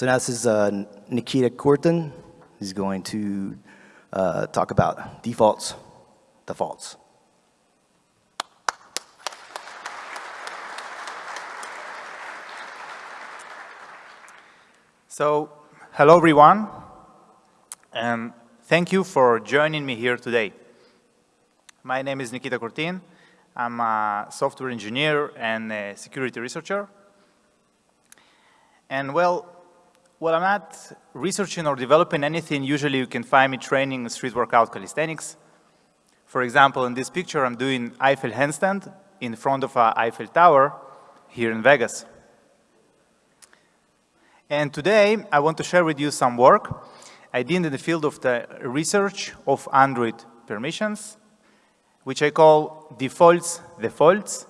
So now this is uh, Nikita Kurtin. He's going to uh, talk about defaults, defaults. So, hello everyone, and thank you for joining me here today. My name is Nikita Kurtin. I'm a software engineer and a security researcher. And well, when I'm not researching or developing anything, usually you can find me training street workout calisthenics. For example, in this picture, I'm doing Eiffel handstand in front of a Eiffel Tower here in Vegas. And today, I want to share with you some work I did in the field of the research of Android permissions, which I call defaults defaults,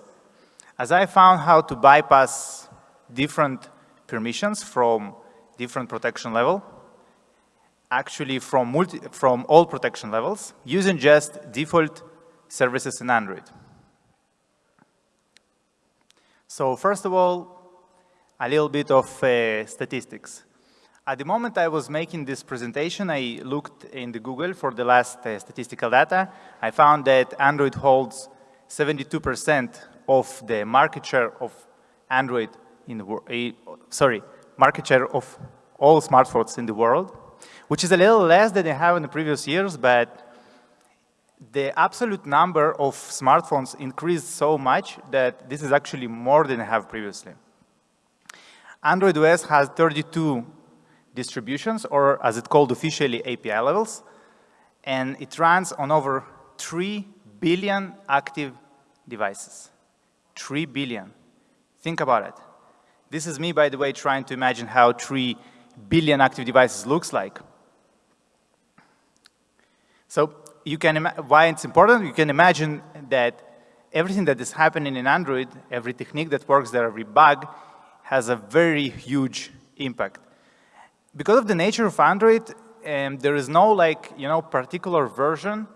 as I found how to bypass different permissions from different protection level, actually from, multi, from all protection levels, using just default services in Android. So first of all, a little bit of uh, statistics. At the moment I was making this presentation, I looked in the Google for the last uh, statistical data. I found that Android holds 72% of the market share of Android in the world, uh, sorry, market share of all smartphones in the world, which is a little less than they have in the previous years, but the absolute number of smartphones increased so much that this is actually more than I have previously. Android OS has 32 distributions, or as it's called officially, API levels, and it runs on over 3 billion active devices. 3 billion. Think about it. This is me, by the way, trying to imagine how 3 billion active devices looks like. So you can why it's important, you can imagine that everything that is happening in Android, every technique that works there, every bug, has a very huge impact. Because of the nature of Android, um, there is no like, you know, particular version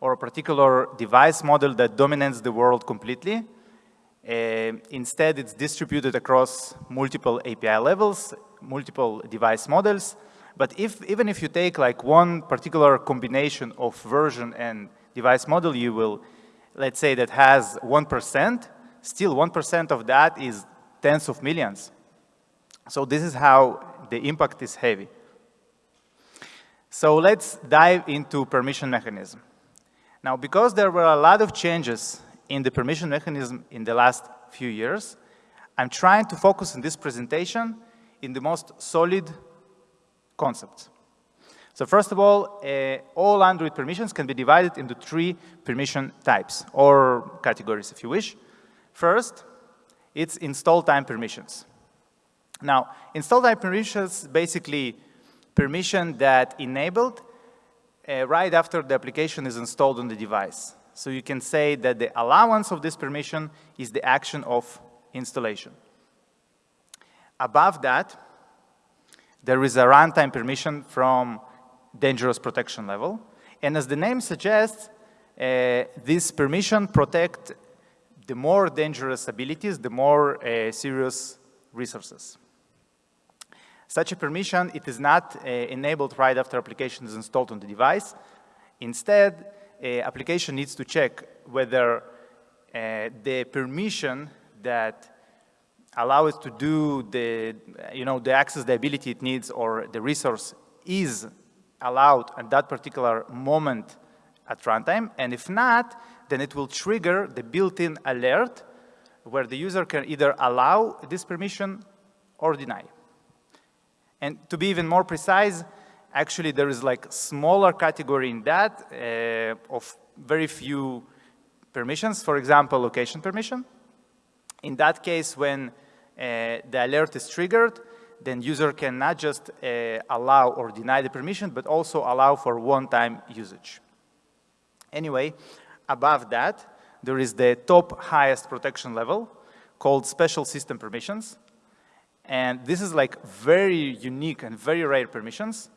or a particular device model that dominates the world completely. Uh, instead, it's distributed across multiple API levels, multiple device models. But if, even if you take like one particular combination of version and device model, you will, let's say that has 1%, still 1% of that is tens of millions. So this is how the impact is heavy. So let's dive into permission mechanism. Now, because there were a lot of changes in the permission mechanism in the last few years, I'm trying to focus in this presentation in the most solid concepts. So first of all, uh, all Android permissions can be divided into three permission types, or categories if you wish. First, it's install time permissions. Now, install time permissions basically permission that enabled uh, right after the application is installed on the device. So you can say that the allowance of this permission is the action of installation. Above that, there is a runtime permission from dangerous protection level. And as the name suggests, uh, this permission protect the more dangerous abilities, the more uh, serious resources. Such a permission, it is not uh, enabled right after application is installed on the device. Instead, application needs to check whether uh, the permission that allows it to do the, you know, the access the ability it needs or the resource is allowed at that particular moment at runtime. And if not, then it will trigger the built-in alert where the user can either allow this permission or deny. And to be even more precise, actually there is like smaller category in that uh, of very few permissions, for example, location permission. In that case, when uh, the alert is triggered, then user can not just uh, allow or deny the permission, but also allow for one-time usage. Anyway, above that, there is the top highest protection level called special system permissions. And this is like very unique and very rare permissions.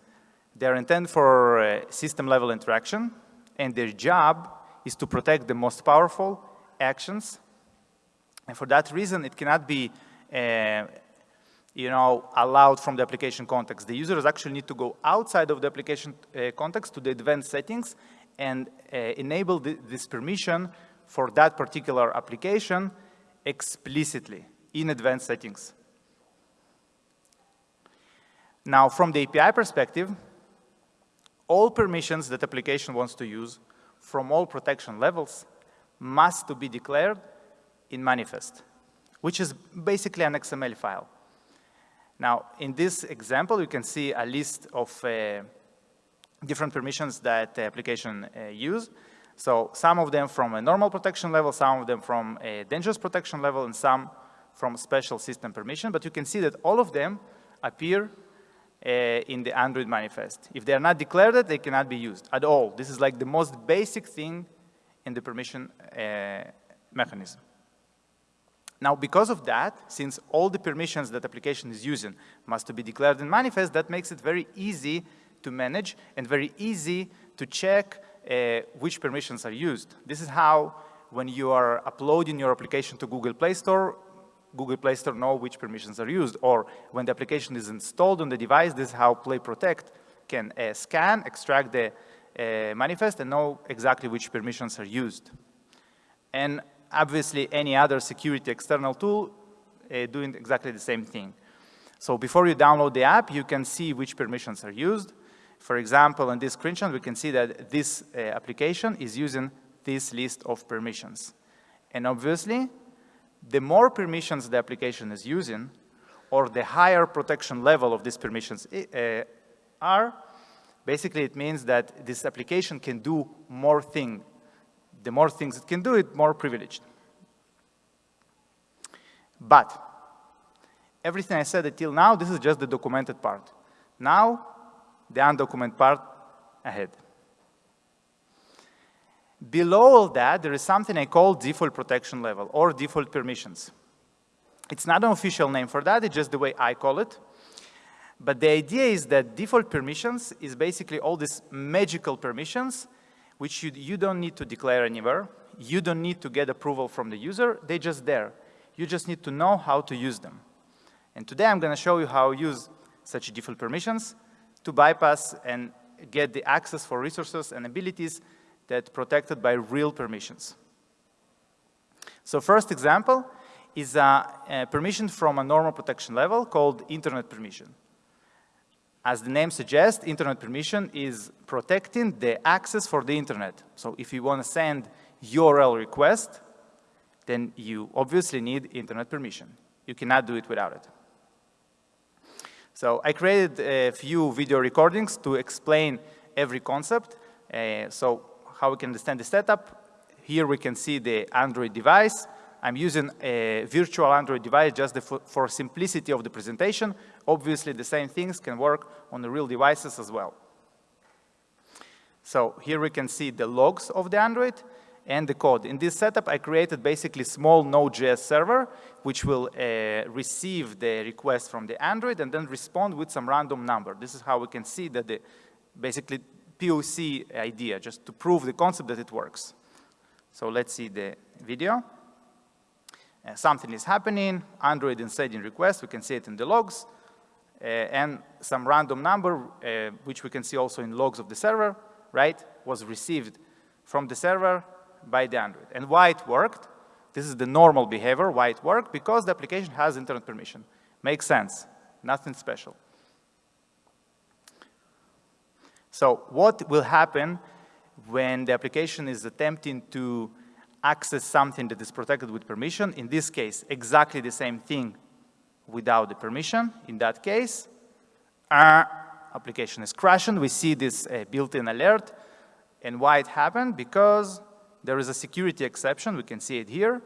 They're intended for uh, system level interaction and their job is to protect the most powerful actions. And for that reason, it cannot be uh, you know, allowed from the application context. The users actually need to go outside of the application uh, context to the advanced settings and uh, enable this permission for that particular application explicitly in advanced settings. Now, from the API perspective, all permissions that application wants to use from all protection levels must to be declared in manifest, which is basically an XML file. Now, in this example, you can see a list of uh, different permissions that the application uh, use. So some of them from a normal protection level, some of them from a dangerous protection level, and some from special system permission. But you can see that all of them appear in the Android manifest. If they are not declared, they cannot be used at all. This is like the most basic thing in the permission uh, mechanism. Now, because of that, since all the permissions that application is using must be declared in manifest, that makes it very easy to manage and very easy to check uh, which permissions are used. This is how, when you are uploading your application to Google Play Store, Google Play Store know which permissions are used. Or when the application is installed on the device, this is how Play Protect can uh, scan, extract the uh, manifest, and know exactly which permissions are used. And obviously, any other security external tool uh, doing exactly the same thing. So before you download the app, you can see which permissions are used. For example, in this screenshot, we can see that this uh, application is using this list of permissions. And obviously, the more permissions the application is using, or the higher protection level of these permissions uh, are, basically it means that this application can do more things. The more things it can do, it more privileged. But everything I said until now, this is just the documented part. Now, the undocumented part ahead. Below all that, there is something I call default protection level or default permissions. It's not an official name for that, it's just the way I call it. But the idea is that default permissions is basically all these magical permissions which you, you don't need to declare anywhere. You don't need to get approval from the user, they're just there. You just need to know how to use them. And today I'm gonna show you how to use such default permissions to bypass and get the access for resources and abilities that protected by real permissions. So first example is a, a, permission from a normal protection level called internet permission. As the name suggests, internet permission is protecting the access for the internet. So if you want to send URL request, then you obviously need internet permission. You cannot do it without it. So I created a few video recordings to explain every concept. Uh, so how we can understand the setup. Here we can see the Android device. I'm using a virtual Android device just for simplicity of the presentation. Obviously, the same things can work on the real devices as well. So here we can see the logs of the Android and the code. In this setup, I created basically small Node.js server, which will uh, receive the request from the Android and then respond with some random number. This is how we can see that the basically POC idea, just to prove the concept that it works. So let's see the video. Uh, something is happening, Android is sending request, we can see it in the logs, uh, and some random number, uh, which we can see also in logs of the server, right, was received from the server by the Android. And why it worked, this is the normal behavior, why it worked, because the application has internet permission. Makes sense, nothing special. So what will happen when the application is attempting to access something that is protected with permission? In this case, exactly the same thing without the permission. In that case, our application is crashing. We see this uh, built-in alert. And why it happened? Because there is a security exception. We can see it here.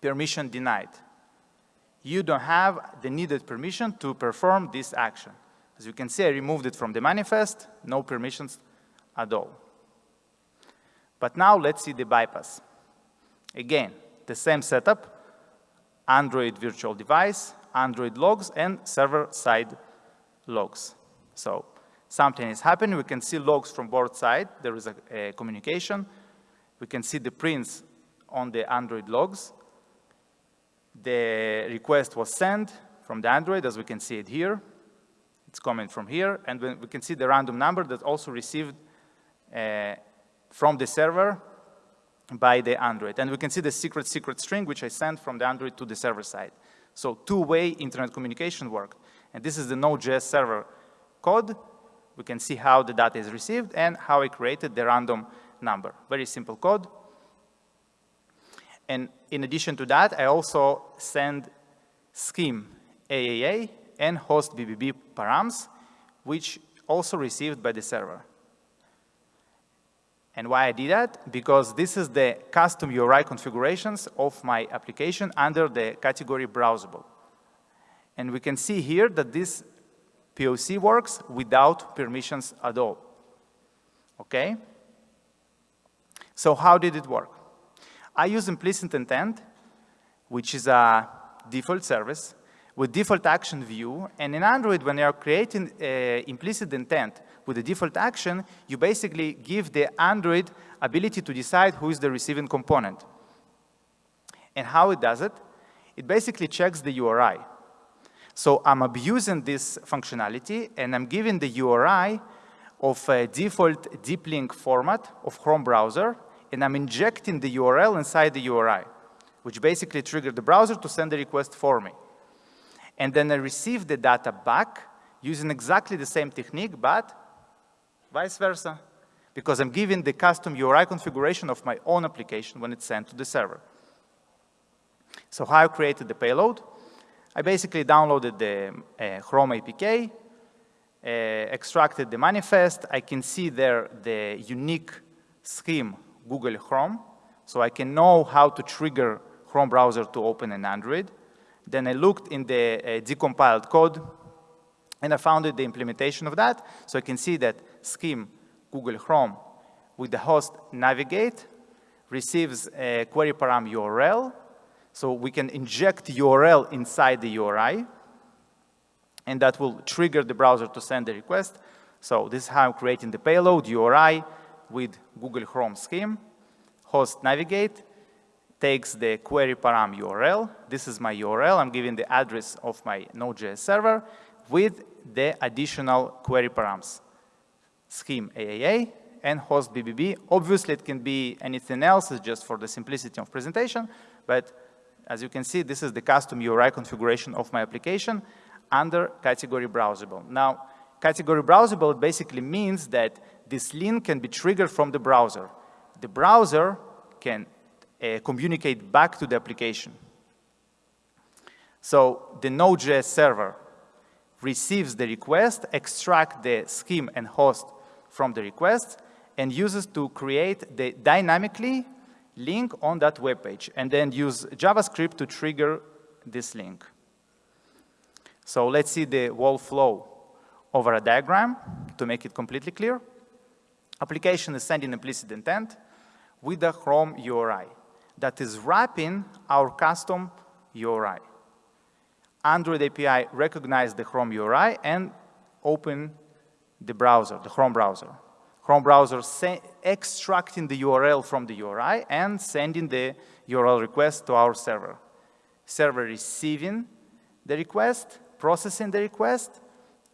Permission denied. You don't have the needed permission to perform this action. As you can see, I removed it from the manifest, no permissions at all. But now let's see the bypass. Again, the same setup, Android virtual device, Android logs, and server-side logs. So something is happening. We can see logs from both sides. There is a, a communication. We can see the prints on the Android logs. The request was sent from the Android, as we can see it here. It's coming from here, and we can see the random number that's also received uh, from the server by the Android. And we can see the secret secret string, which I sent from the Android to the server side. So two-way internet communication worked. And this is the Node.js server code. We can see how the data is received and how I created the random number. Very simple code. And in addition to that, I also send scheme AAA and host BBB params, which also received by the server. And why I did that? Because this is the custom URI configurations of my application under the category browsable. And we can see here that this POC works without permissions at all. Okay? So how did it work? I use implicit intent, which is a default service with default action view. And in Android, when you're creating uh, implicit intent with a default action, you basically give the Android ability to decide who is the receiving component. And how it does it? It basically checks the URI. So I'm abusing this functionality, and I'm giving the URI of a default deep link format of Chrome browser, and I'm injecting the URL inside the URI, which basically triggered the browser to send the request for me. And then I receive the data back using exactly the same technique, but vice versa, because I'm giving the custom URI configuration of my own application when it's sent to the server. So how I created the payload? I basically downloaded the uh, Chrome APK, uh, extracted the manifest. I can see there the unique scheme Google Chrome, so I can know how to trigger Chrome browser to open an Android. Then I looked in the uh, decompiled code, and I found the implementation of that. So I can see that scheme Google Chrome with the host navigate receives a query param URL. So we can inject URL inside the URI, and that will trigger the browser to send the request. So this is how I'm creating the payload URI with Google Chrome scheme. Host navigate, takes the query param URL. This is my URL. I'm giving the address of my Node.js server with the additional query params, scheme AAA and host BBB. Obviously, it can be anything else, it's just for the simplicity of presentation, but as you can see, this is the custom URI configuration of my application under category browsable. Now, category browsable basically means that this link can be triggered from the browser. The browser can uh, communicate back to the application. So the Node.js server receives the request, extract the scheme and host from the request, and uses to create the dynamically link on that web page, and then use JavaScript to trigger this link. So let's see the whole flow over a diagram to make it completely clear. Application is sending implicit intent with the Chrome URI that is wrapping our custom URI. Android API recognized the Chrome URI and open the browser, the Chrome browser. Chrome browser extracting the URL from the URI and sending the URL request to our server. Server receiving the request, processing the request,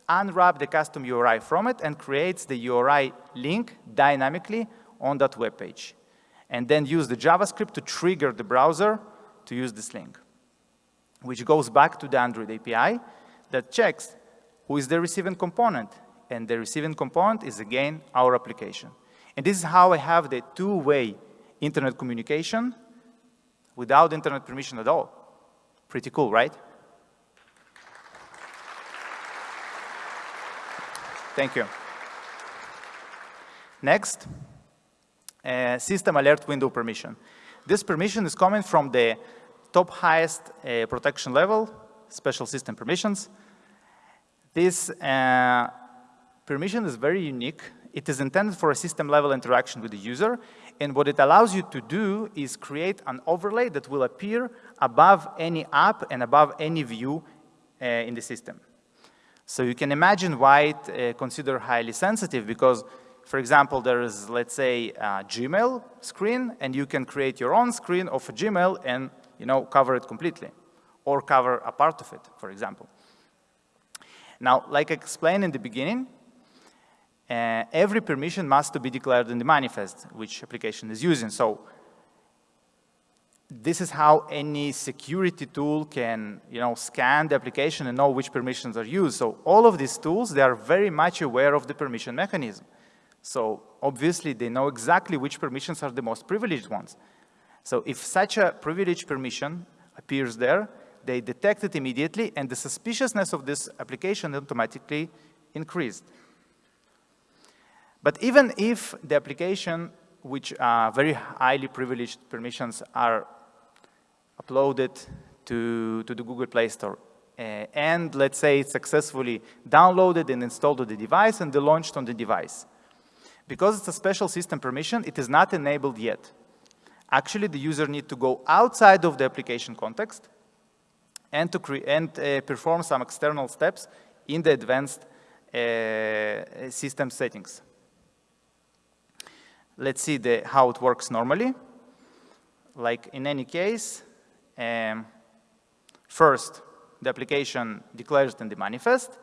unwrap the custom URI from it and creates the URI link dynamically on that web page and then use the JavaScript to trigger the browser to use this link, which goes back to the Android API that checks who is the receiving component. And the receiving component is, again, our application. And this is how I have the two-way internet communication without internet permission at all. Pretty cool, right? Thank you. Next uh, system alert window permission. This permission is coming from the top highest uh, protection level, special system permissions. This uh, permission is very unique. It is intended for a system level interaction with the user. And what it allows you to do is create an overlay that will appear above any app and above any view uh, in the system. So you can imagine why it uh, considered highly sensitive because for example, there is, let's say, a Gmail screen, and you can create your own screen of a Gmail and, you know, cover it completely. or cover a part of it, for example. Now, like I explained in the beginning, uh, every permission must be declared in the manifest which application is using. So this is how any security tool can, you know, scan the application and know which permissions are used. So all of these tools, they are very much aware of the permission mechanism. So obviously they know exactly which permissions are the most privileged ones. So if such a privileged permission appears there, they detect it immediately and the suspiciousness of this application automatically increased. But even if the application which are very highly privileged permissions are uploaded to, to the Google Play Store. Uh, and let's say it's successfully downloaded and installed on the device and launched on the device. Because it's a special system permission, it is not enabled yet. Actually, the user needs to go outside of the application context and to and uh, perform some external steps in the advanced uh, system settings. Let's see the, how it works normally. Like in any case, um, first, the application declares it in the manifest,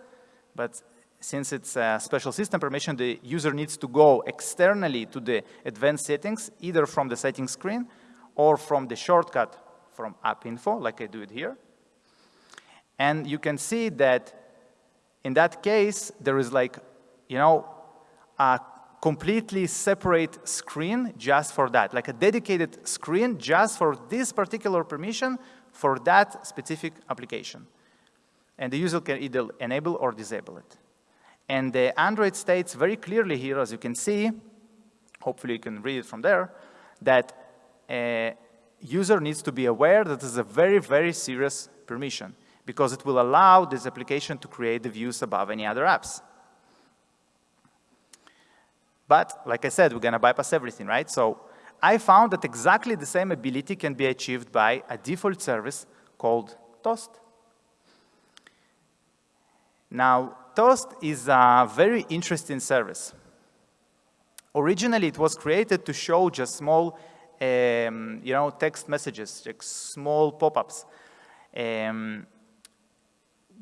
but since it's a special system permission, the user needs to go externally to the advanced settings, either from the settings screen or from the shortcut from app info, like I do it here. And you can see that in that case, there is like, you know, a completely separate screen just for that, like a dedicated screen just for this particular permission for that specific application. And the user can either enable or disable it. And the Android states very clearly here, as you can see, hopefully you can read it from there, that a user needs to be aware that this is a very, very serious permission because it will allow this application to create the views above any other apps. But like I said, we're going to bypass everything, right? So I found that exactly the same ability can be achieved by a default service called Toast. Now, Toast is a very interesting service. Originally, it was created to show just small, um, you know, text messages, like small pop-ups, um,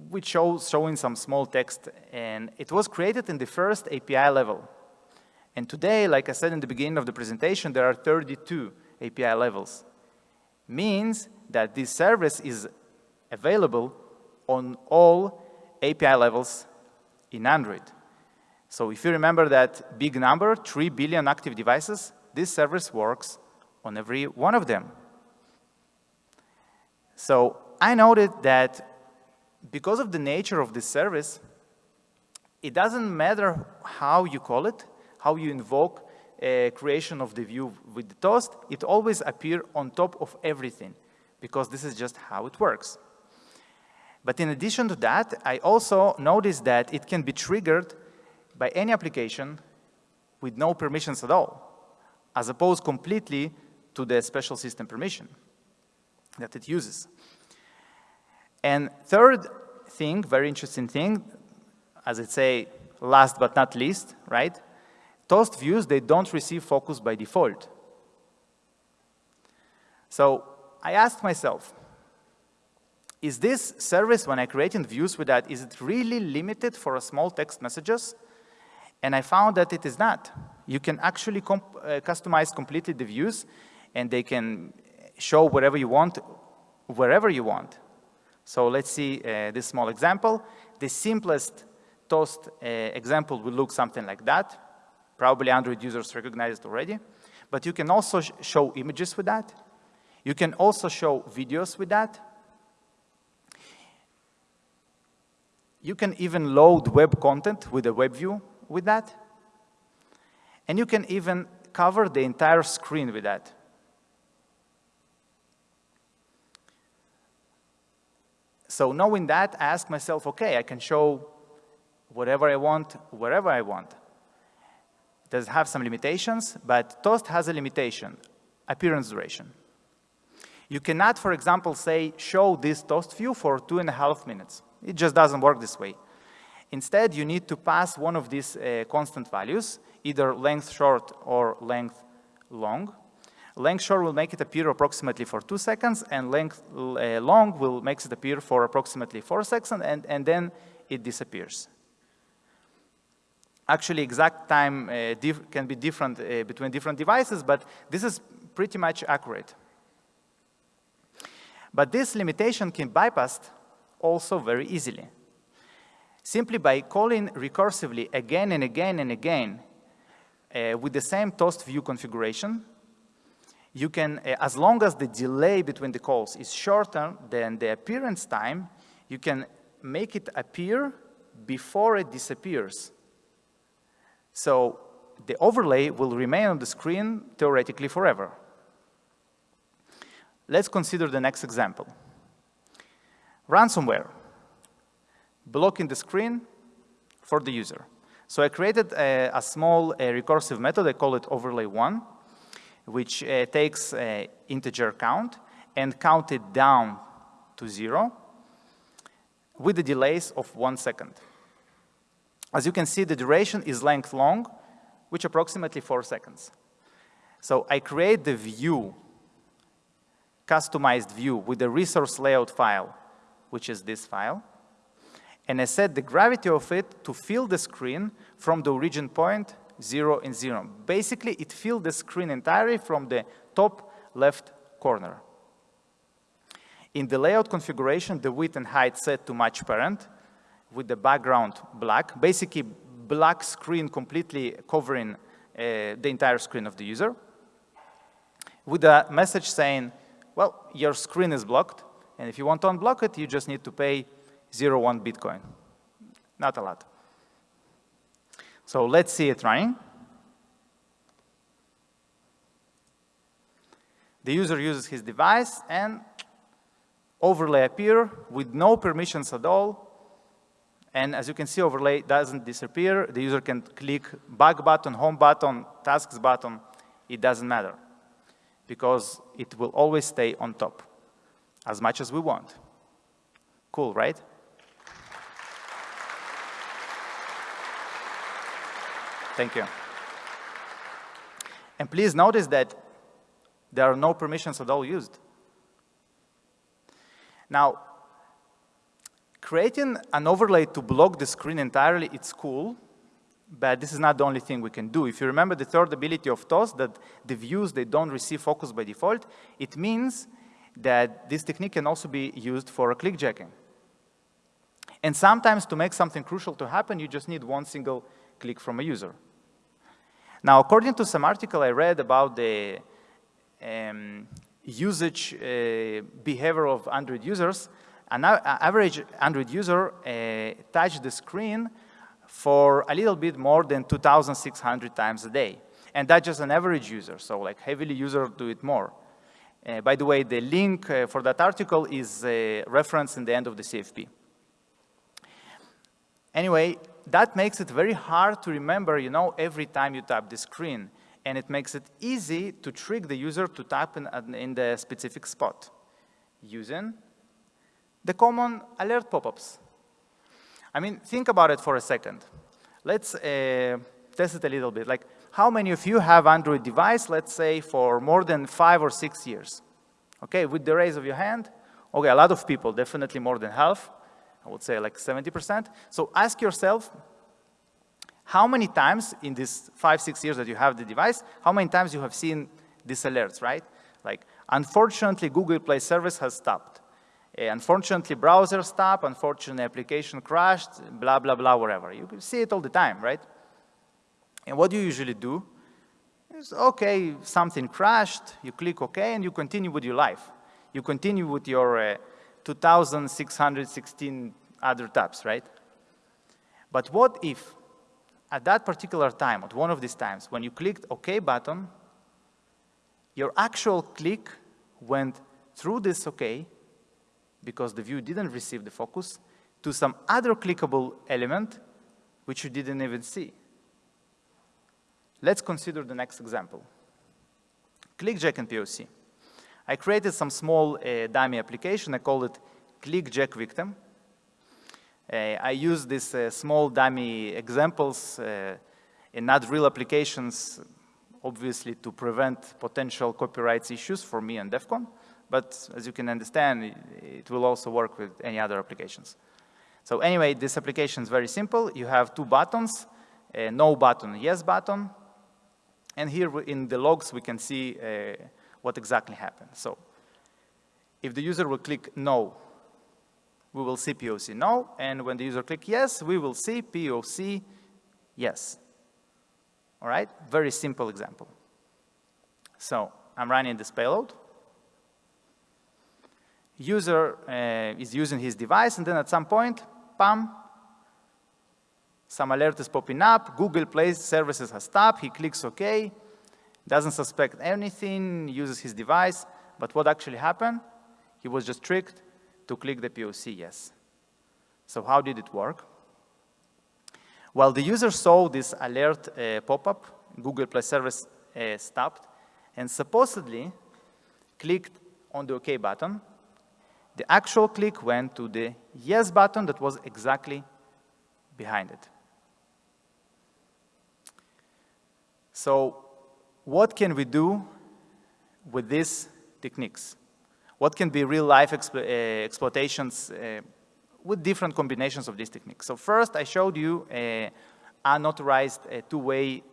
which shows showing some small text. And it was created in the first API level. And today, like I said in the beginning of the presentation, there are 32 API levels. Means that this service is available on all API levels in Android. So if you remember that big number, 3 billion active devices, this service works on every one of them. So I noted that because of the nature of this service, it doesn't matter how you call it, how you invoke a creation of the view with the toast, it always appear on top of everything because this is just how it works. But in addition to that, I also noticed that it can be triggered by any application with no permissions at all, as opposed completely to the special system permission that it uses. And third thing, very interesting thing, as I say, last but not least, right? Toast views, they don't receive focus by default. So I asked myself, is this service, when I create views with that, is it really limited for a small text messages? And I found that it is not. You can actually comp uh, customize completely the views and they can show whatever you want, wherever you want. So let's see uh, this small example. The simplest toast uh, example will look something like that. Probably Android users recognize it already. But you can also sh show images with that. You can also show videos with that. You can even load web content with a web view with that. And you can even cover the entire screen with that. So knowing that, I ask myself, okay, I can show whatever I want, wherever I want It does have some limitations, but Toast has a limitation, appearance duration. You cannot, for example, say, show this Toast view for two and a half minutes. It just doesn't work this way. Instead, you need to pass one of these uh, constant values, either length short or length long. Length short will make it appear approximately for two seconds, and length uh, long will make it appear for approximately four seconds, and, and then it disappears. Actually, exact time uh, can be different uh, between different devices, but this is pretty much accurate. But this limitation can bypassed also very easily. Simply by calling recursively again and again and again uh, with the same toast view configuration, you can, uh, as long as the delay between the calls is shorter than the appearance time, you can make it appear before it disappears. So the overlay will remain on the screen theoretically forever. Let's consider the next example. Ransomware, blocking the screen for the user. So I created a, a small a recursive method, I call it overlay1, which uh, takes uh, integer count and count it down to zero with the delays of one second. As you can see, the duration is length long, which approximately four seconds. So I create the view, customized view with the resource layout file, which is this file. And I set the gravity of it to fill the screen from the origin point 0 and 0. Basically, it filled the screen entirely from the top left corner. In the layout configuration, the width and height set to match parent with the background black, basically black screen completely covering uh, the entire screen of the user, with a message saying, well, your screen is blocked, and if you want to unblock it, you just need to pay 0.1 Bitcoin. Not a lot. So let's see it running. The user uses his device and overlay appear with no permissions at all. And as you can see, overlay doesn't disappear. The user can click back button, home button, tasks button. It doesn't matter because it will always stay on top as much as we want. Cool, right? Thank you. And please notice that there are no permissions at all used. Now, creating an overlay to block the screen entirely, it's cool, but this is not the only thing we can do. If you remember the third ability of TOS, that the views, they don't receive focus by default, it means that this technique can also be used for clickjacking. And sometimes to make something crucial to happen, you just need one single click from a user. Now, according to some article I read about the um, usage uh, behavior of Android users, an average Android user uh, touched the screen for a little bit more than 2,600 times a day. And that's just an average user, so like heavily users do it more. Uh, by the way, the link uh, for that article is uh, referenced in the end of the CFP. Anyway, that makes it very hard to remember, you know, every time you tap the screen. And it makes it easy to trick the user to tap in, in the specific spot using the common alert pop-ups. I mean, think about it for a second. Let's uh, test it a little bit. Like, how many of you have Android device, let's say, for more than five or six years? Okay, with the raise of your hand. Okay, a lot of people, definitely more than half. I would say like 70%. So ask yourself, how many times in these five, six years that you have the device, how many times you have seen these alerts, right? Like, unfortunately, Google Play service has stopped. Uh, unfortunately, browser stopped. Unfortunately, application crashed, blah, blah, blah, whatever. You see it all the time, right? And what do you usually do? Is, okay, something crashed, you click OK, and you continue with your life. You continue with your uh, 2,616 other tabs, right? But what if at that particular time, at one of these times, when you clicked OK button, your actual click went through this OK, because the view didn't receive the focus, to some other clickable element which you didn't even see. Let's consider the next example. ClickJack and POC. I created some small uh, dummy application. I call it ClickJack Victim. Uh, I use these uh, small dummy examples uh, in not real applications obviously to prevent potential copyrights issues for me and DEF CON, but as you can understand, it will also work with any other applications. So anyway, this application is very simple. You have two buttons, a no button, yes button, and here in the logs we can see uh, what exactly happened. So if the user will click no, we will see POC no, and when the user click yes, we will see POC yes. All right, very simple example. So I'm running this payload. User uh, is using his device, and then at some point, bam, some alert is popping up. Google Play services has stopped. He clicks OK, doesn't suspect anything, uses his device. But what actually happened? He was just tricked to click the POC yes. So how did it work? Well, the user saw this alert uh, pop-up, Google Play service uh, stopped and supposedly clicked on the OK button. The actual click went to the yes button that was exactly behind it. So what can we do with these techniques? What can be real-life explo uh, exploitations uh, with different combinations of these techniques. So first, I showed you a unauthorized two-way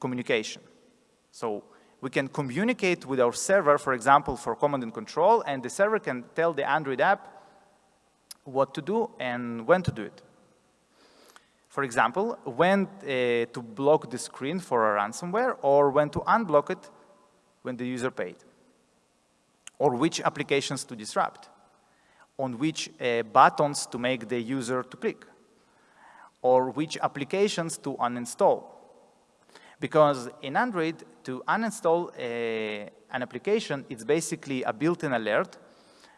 communication. So we can communicate with our server, for example, for command and control, and the server can tell the Android app what to do and when to do it. For example, when uh, to block the screen for a ransomware or when to unblock it when the user paid, or which applications to disrupt. On which uh, buttons to make the user to click. Or which applications to uninstall. Because in Android, to uninstall a, uh, an application, it's basically a built-in alert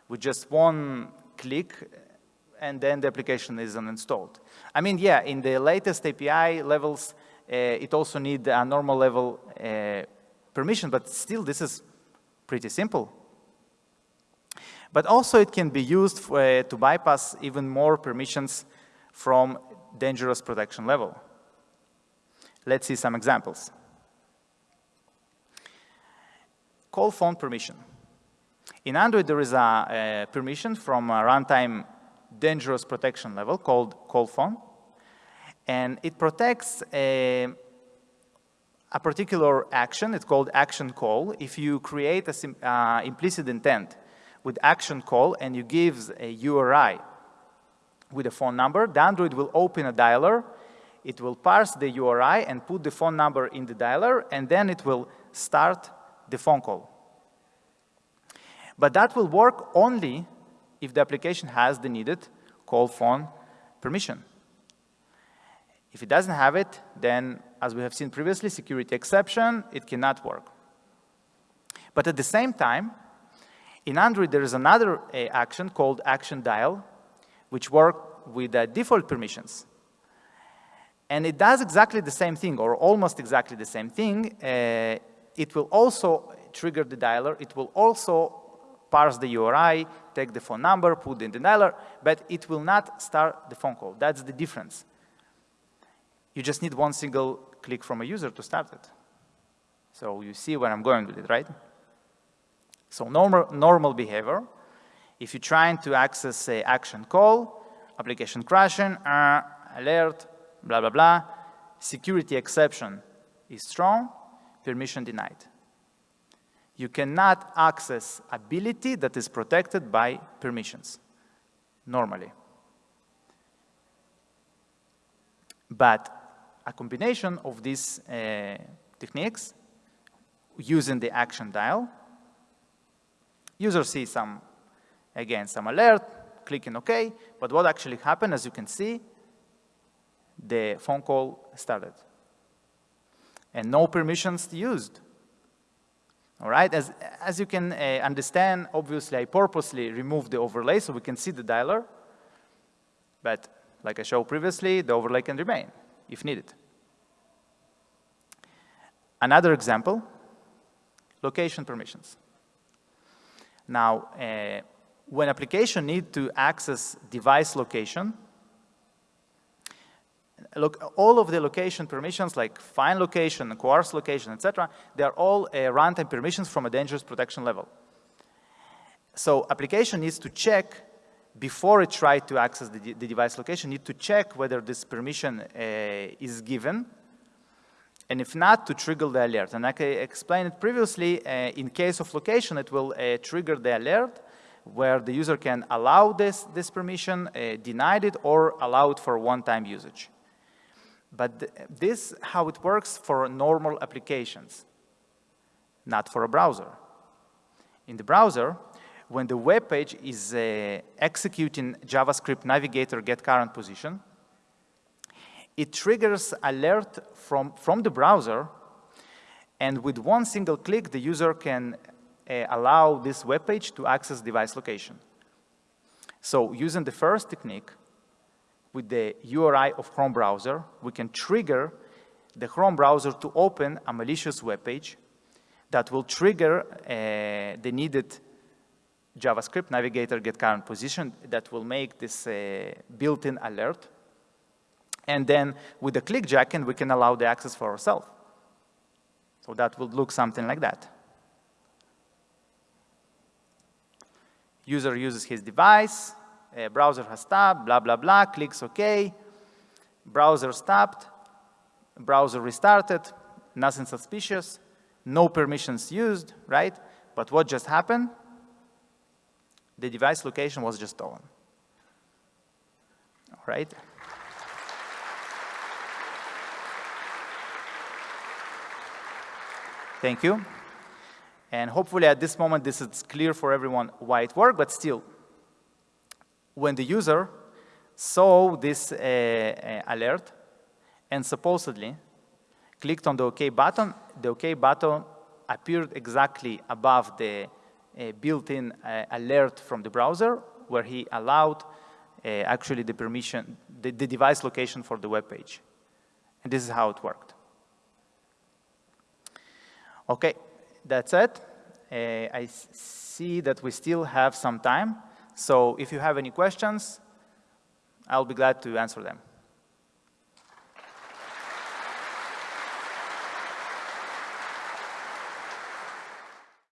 with just one click and then the application is uninstalled. I mean, yeah, in the latest API levels, uh, it also needs a normal level uh, permission, but still this is pretty simple. But also it can be used for, uh, to bypass even more permissions from dangerous protection level. Let's see some examples. Call phone permission. In Android, there is a, a permission from a runtime dangerous protection level called call phone. And it protects a, a particular action. It's called action call. If you create an uh, implicit intent with action call and you give a URI with a phone number, the Android will open a dialer, it will parse the URI and put the phone number in the dialer, and then it will start the phone call. But that will work only if the application has the needed call phone permission. If it doesn't have it, then as we have seen previously, security exception, it cannot work. But at the same time, in Android, there is another uh, action called action dial, which work with uh, default permissions. And it does exactly the same thing, or almost exactly the same thing. Uh, it will also trigger the dialer. It will also parse the URI, take the phone number, put in the dialer, but it will not start the phone call. That's the difference. You just need one single click from a user to start it. So you see where I'm going with it, right? So normal, normal behavior, if you're trying to access, say, action call, application crashing, uh, alert, blah, blah, blah, security exception is strong, permission denied. You cannot access ability that is protected by permissions, normally. But a combination of these uh, techniques using the action dial User sees some, again, some alert, clicking OK, but what actually happened, as you can see, the phone call started. And no permissions used. All right, as, as you can uh, understand, obviously I purposely removed the overlay so we can see the dialer. But like I showed previously, the overlay can remain if needed. Another example, location permissions. Now, uh, when application need to access device location, look, all of the location permissions like find location, coarse location, etc., they are all uh, runtime permissions from a dangerous protection level. So application needs to check before it tries to access the, the, device location, need to check whether this permission uh, is given, and if not, to trigger the alert. And like I explained it previously, uh, in case of location, it will uh, trigger the alert where the user can allow this, this permission, uh, denied it, or allow it for one-time usage. But th this how it works for normal applications, not for a browser. In the browser, when the web page is uh, executing JavaScript navigator get current position, it triggers alert from, from the browser, and with one single click, the user can uh, allow this web page to access device location. So using the first technique, with the URI of Chrome browser, we can trigger the Chrome browser to open a malicious web page that will trigger uh, the needed JavaScript navigator get current position that will make this uh, built-in alert. And then with the click jacket, we can allow the access for ourselves. So that would look something like that. User uses his device, uh, browser has stopped, blah, blah, blah, clicks OK, browser stopped, browser restarted, nothing suspicious, no permissions used, right? But what just happened? The device location was just stolen. All right? Thank you. And hopefully at this moment this is clear for everyone why it worked, but still, when the user saw this uh, uh, alert and supposedly clicked on the OK button, the OK button appeared exactly above the uh, built-in uh, alert from the browser where he allowed uh, actually the permission, the, the device location for the web page. And this is how it worked. Okay, that's it. Uh, I see that we still have some time. So if you have any questions, I'll be glad to answer them.